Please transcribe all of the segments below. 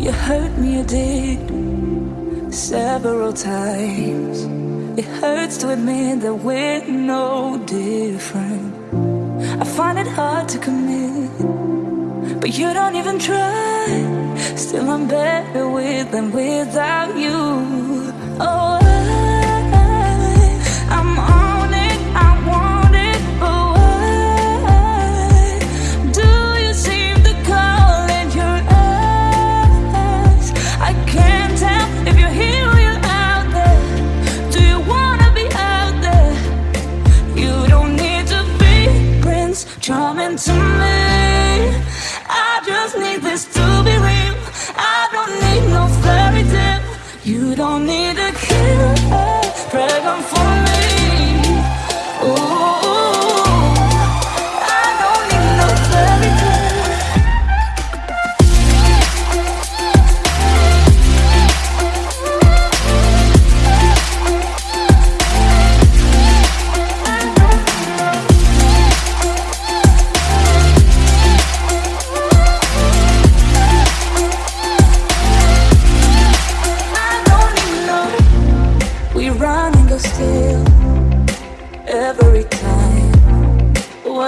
You hurt me, you did several times. It hurts to admit that we're no different. I find it hard to commit, but you don't even try. Still, I'm better with than without you. Oh. Sometimes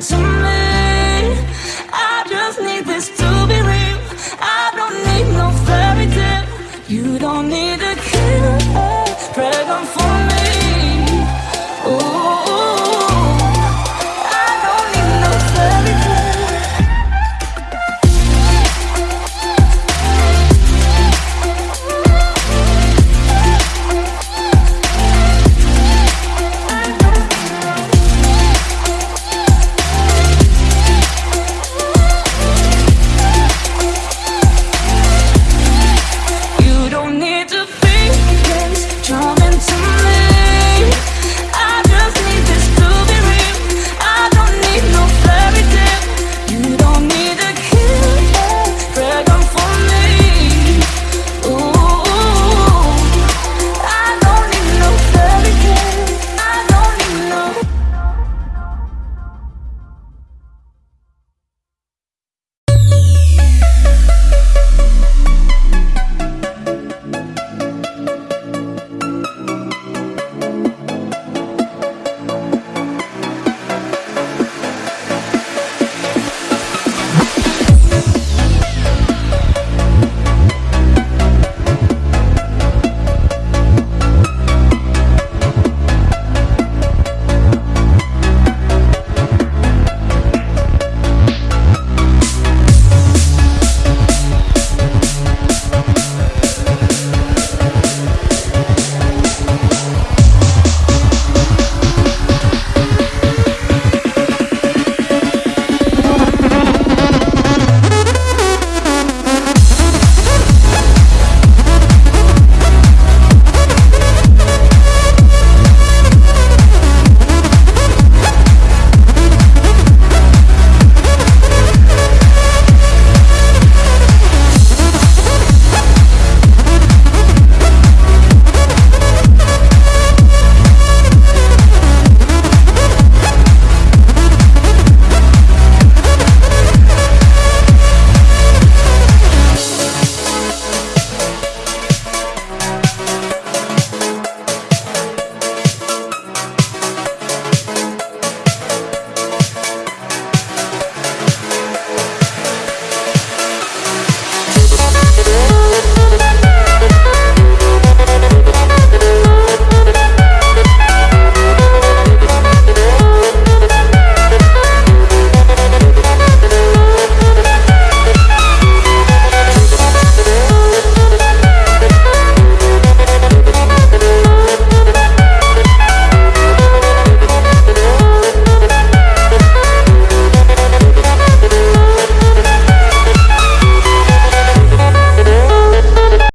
to me